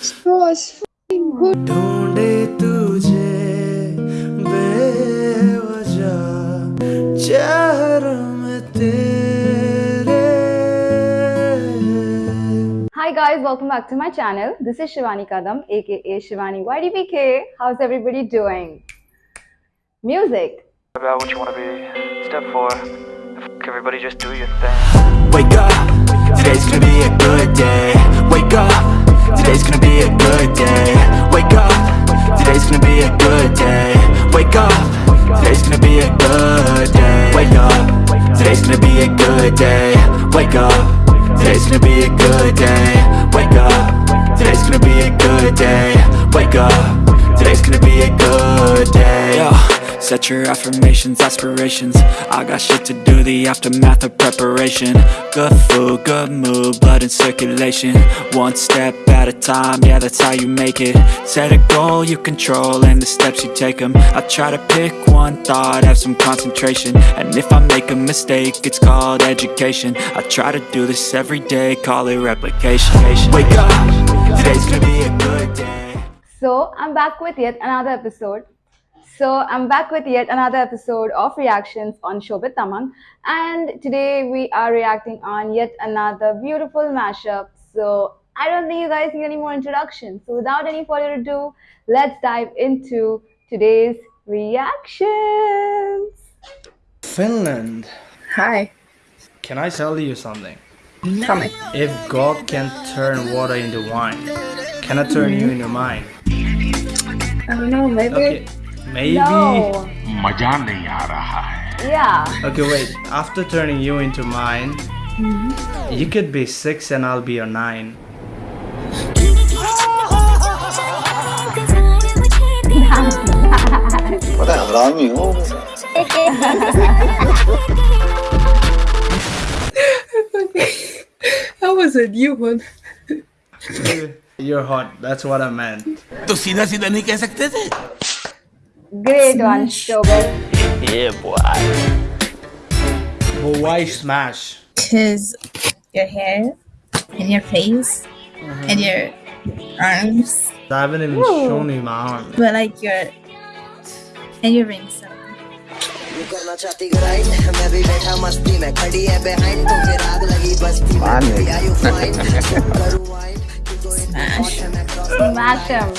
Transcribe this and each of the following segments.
was fucking good. ढूंढे तुझे बेवजह चेहरों में तेरे Hi guys, welcome back to my channel. This is Shivani Kadam, aka Shivani YDBK. How's everybody doing? Music. about what you want to be. Step four, F- everybody just do your thing. Wake up, today's gonna be a good day good day. Wake up, today's gonna be a good day. Wake up, today's gonna be a good day. Wake up, today's gonna be a good day. Wake up, today's gonna be a good day. Wake up, today's gonna be a good day. Wake up, today's gonna be a good day. Set your affirmations, aspirations. I got shit to do, the aftermath of preparation. Good food, good mood, blood in circulation. One step at a time, yeah that's how you make it. Set a goal you control and the steps you take them I try to pick one thought, have some concentration. And if I make a mistake, it's called education. I try to do this every day, call it replication. Wake up, today's gonna be a good day. So, I'm back with yet another episode. So, I'm back with yet another episode of reactions on Shobit Tamang. And today we are reacting on yet another beautiful mashup. So, I don't think you guys need any more introduction. So, without any further ado, let's dive into today's reactions. Finland Hi. Can I tell you something? Tell me. If God can turn water into wine, can I turn you into mine? I don't know, maybe. Okay, maybe. No. मजा नहीं आ रहा है Yeah. Okay, wait. After turning you into mine, you could be six and I'll be your nine. पता है हरामी हो That was a new one. You're hot. That's what I meant. तो सीधा सीधा नहीं कह सकते थे Great one, Shobit. But why smash? Cause your hair and your face and your arms, I haven't even Ooh. shown you my arm. but like your and your rings. करना चाहती grind मैं भी बैठा मस्ती में खड़ी है behind तो फिर आग लगी बस्ती में Yeah, you fine करूँ wine क्यों तो एक Smash. hot है मैं cross Smash him.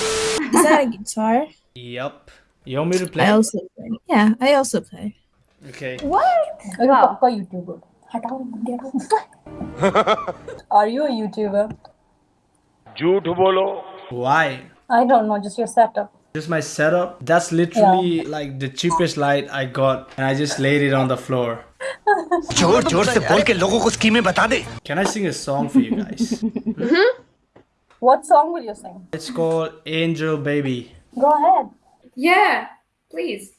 Is that a guitar? Yup. You want me to play? I also play. Yeah, I also play. Okay. What? Wow. पक्का यूट्यूबर हटाओ Are you a YouTuber? झूठ बोलो Why? I don't know, just your setup. Just my setup. That's literally like the cheapest light I got, and I just laid it on the floor. जोर जोर से बोल के लोगों को स्कीमें बता दे Can I sing a song for you guys? What song will you sing? It's called Angel Baby. Go ahead. Yeah, please.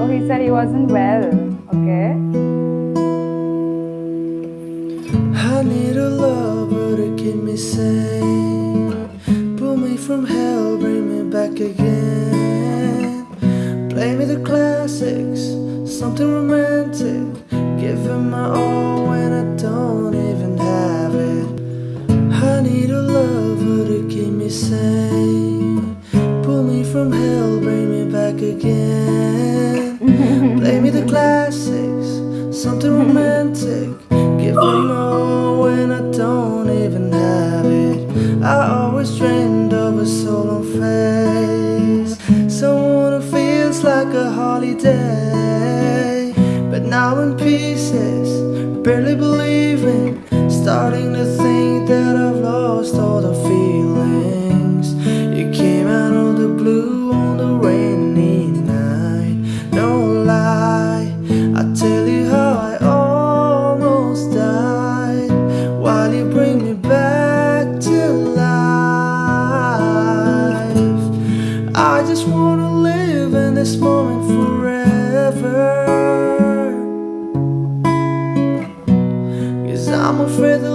Oh, he said he wasn't well. Okay. I need a lover to keep me sane. Pull me from hell, bring me back again. Play me the classics, something romantic. Give him my all when I don't even have it. I need a lover to keep me sane. Pull me from hell, bring me back again. Play me the classics, something romantic. Give me more when I don't even have it. I always dreamed of a solar face, someone who feels like a holiday. But now in pieces, barely believing, I just wanna live in this moment forever. Cause I'm afraid the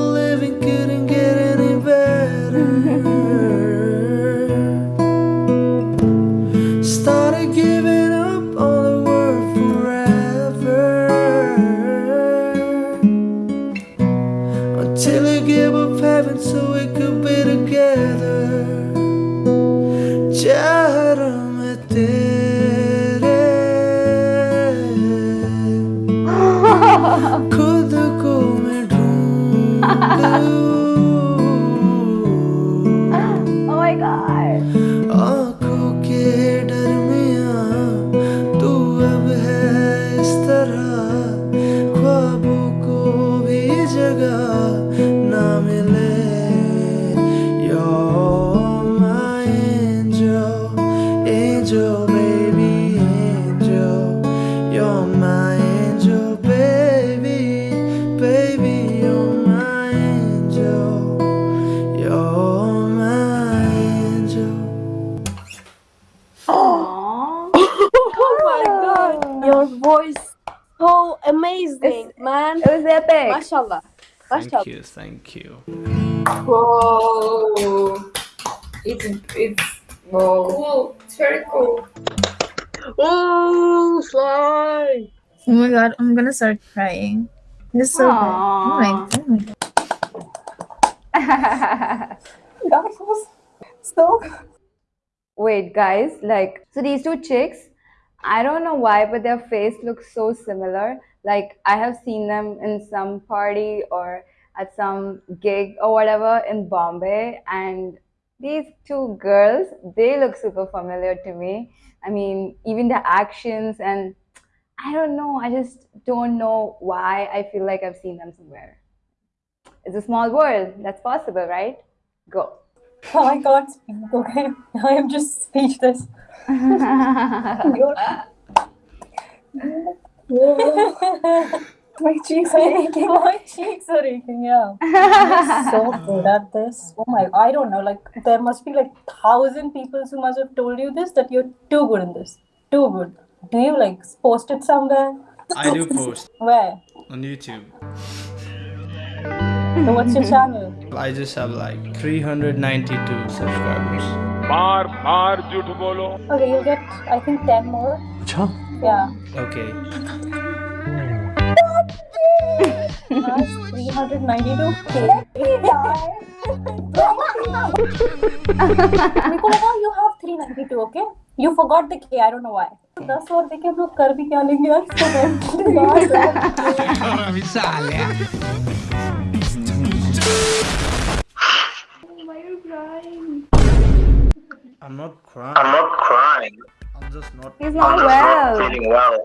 man. It was epic. Mashallah. Thank you, thank you. Whoa. It's it's whoa. Cool. It's very cool. Oh, slide. Oh my god, I'm gonna start crying. This is so good. Oh my Aw. god. Oh that was so Wait, guys, like, so these two chicks, I don't know why, but their face looks so similar. Like, I have seen them in some party or at some gig or whatever in Bombay, and these two girls, they look super familiar to me. I mean, even the actions, and I don't know, I just don't know why I feel like I've seen them somewhere. It's a small world. That's possible, right? Go. Oh, I can't speak. Okay, I am just speechless. My cheeks are aching. My cheeks are aching. Yeah. You're so good at this. Oh my! I don't know. Like there must be like thousand people who must have told you this that you're too good in this. Too good. Do you like post it somewhere? I do post Where? on YouTube. So what's your channel? I just have like 392 subscribers. बार बार झूठ बोलो Okay, you'll get I think ten more. Yeah. Okay. That's 392k. मेरे को लगा you have 392, okay? You forgot the k, I don't know why. दस और देखे हम लोग कर भी क्या लेंगे यार Why are you crying? I'm not crying. I'm not crying. I'm just not. He's not I'm well. Not feeling well.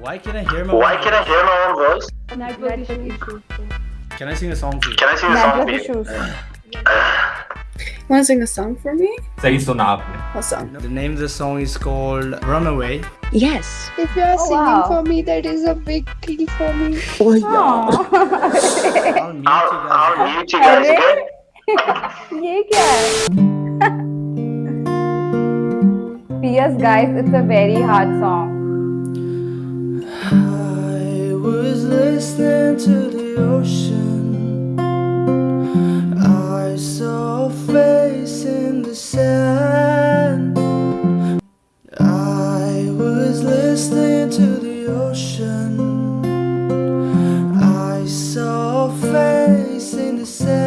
Why can I hear my? Why can voice? I hear my own voice? Can I sing a song for you? Can I sing a song for you? Want to sing a song for me? Say so now. What song? The name of the song is called Runaway. Yes. If you are Oh, singing wow. for me, that is a big deal for me. Aw. I'll mute I'll, you guys. I'll mute you guys, अरे? okay? ये क्या है? P.S. guys, it's a very hard song. I was listening to the ocean. I saw a face in the sand. Face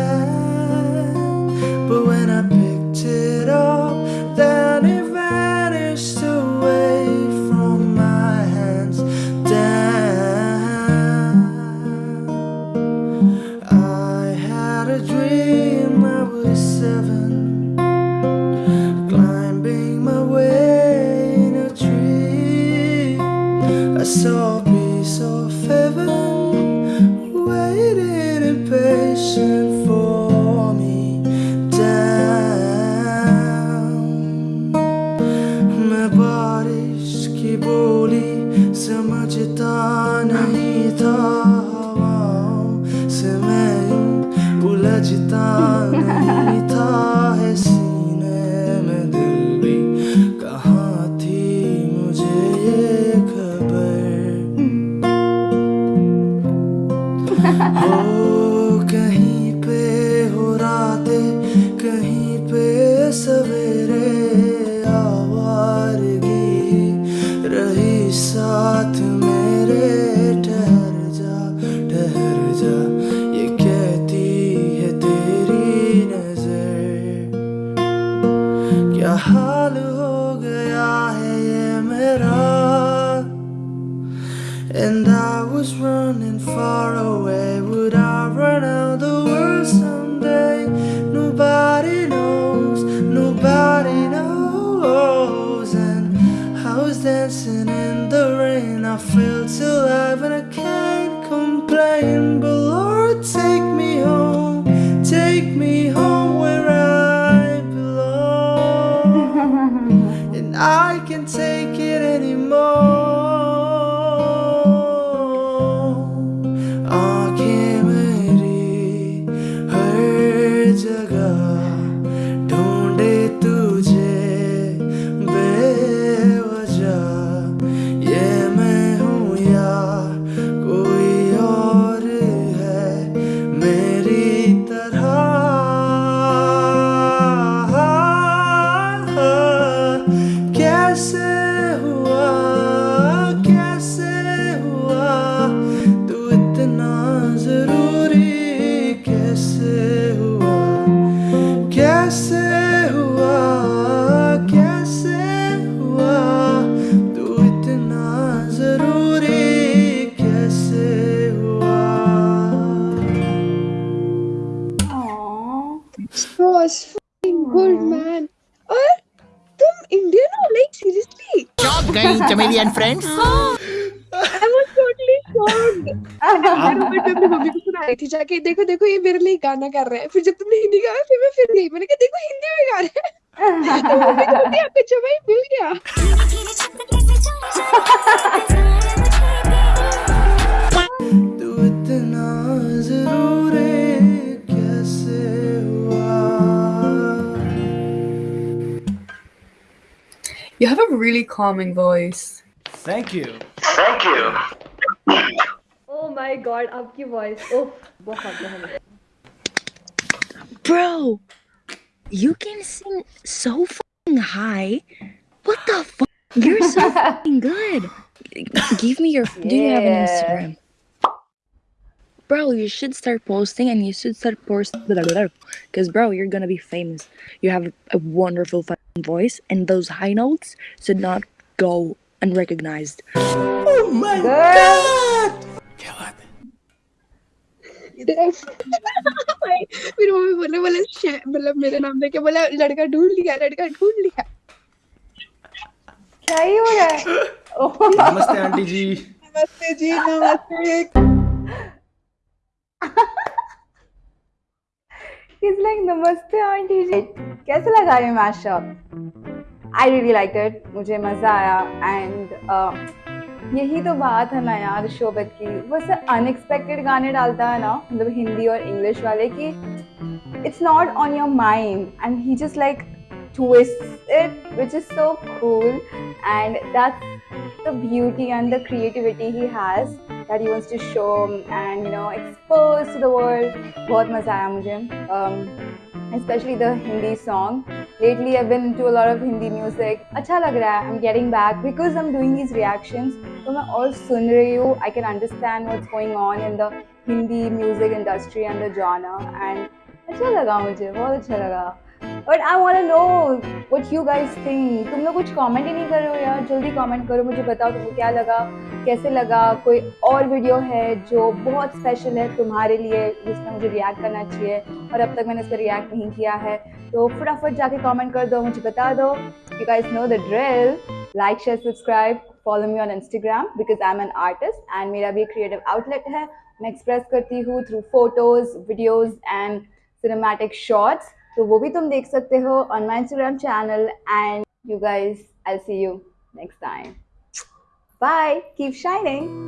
And I was running far away. Would I run out the world someday? Nobody knows, nobody knows. And I was dancing in the rain. I felt alive and I can't complain. But Lord, take me home, take me home where I belong. and I can't take it anymore. Was fucking good, man. और तुम Indian हो like seriously चौक गई chameleon friends I was totally shocked मैं अपनी mummy को सुना रही थी जाके देखो देखो ये मेरे लिए गाना कर रहे हैं। फिर जब तुमने हिंदी गाया फिर मैं फिर गई। मैंने कहा देखो हिंदी में गा रहे हैं। तो मम्मी को बोलती आपका जमाई मिल गया। तू इतना ज़रूरी You have a really calming voice. Thank you. Thank you. Oh my god, आपकी voice. Oh, बहुत बहुत. Bro, you can sing so fucking high. What the fuck? You're so fucking good. Give me your. Do you have an Yeah. Instagram? Bro, you should start posting and you should start posting. Because, bro, you're gonna be famous. You have a wonderful fucking voice, and those high notes should not go unrecognized. Oh my God! फिर mummy बोले बोले "शे- मतलब मेरे नाम देके बोला लड़का ढूंढ लिया लड़का ढूंढ लिया क्या ही हो रहा है? Oh. नमस्ते आंटी जी नमस्ते जी नमस्ते He's like, नमस्ते आंटी जी. कैसे लगा ये mashup I really like it मुझे मज़ा आया. एंड यही तो बात है ना यार, शोभित की. ऐसे अनएक्सपेक्टेड गाने डालता है ना मतलब हिंदी और इंग्लिश वाले की it's not on your mind and he just like twists it, which is so cool. And that's the beauty and the creativity he has. that he wants to show and you know expose to the world बहुत मज़ा आया मुझे um, especially the Hindi song. Lately, I've been into a lot of Hindi music. अच्छा लग रहा है. I'm getting back because I'm doing these reactions. तो मैं और सुन रही हूँ. I can understand what's going on in the Hindi music industry and the genre. And अच्छा लगा मुझे. बहुत अच्छा लगा. But I want know what you guys think. तुम लोग कुछ कॉमेंट ही नहीं कर रहे हो यार. जल्दी कॉमेंट करो. मुझे बताओ तुमको क्या लगा. कैसे लगा कोई और वीडियो है जो बहुत स्पेशल है तुम्हारे लिए जिसमें मुझे रिएक्ट करना चाहिए और अब तक मैंने इस पर रिएक्ट नहीं किया है तो फटाफट जाके कॉमेंट कर दो, मुझे बता दो you guys know the drill like share subscribe follow me on Instagram because I am an artist and मेरा भी क्रिएटिव आउटलेट है मैं एक्सप्रेस करती हूँ through photos videos and cinematic shorts तो वो भी तुम देख सकते हो on my Instagram channel and you guys I see you next time bye keep shining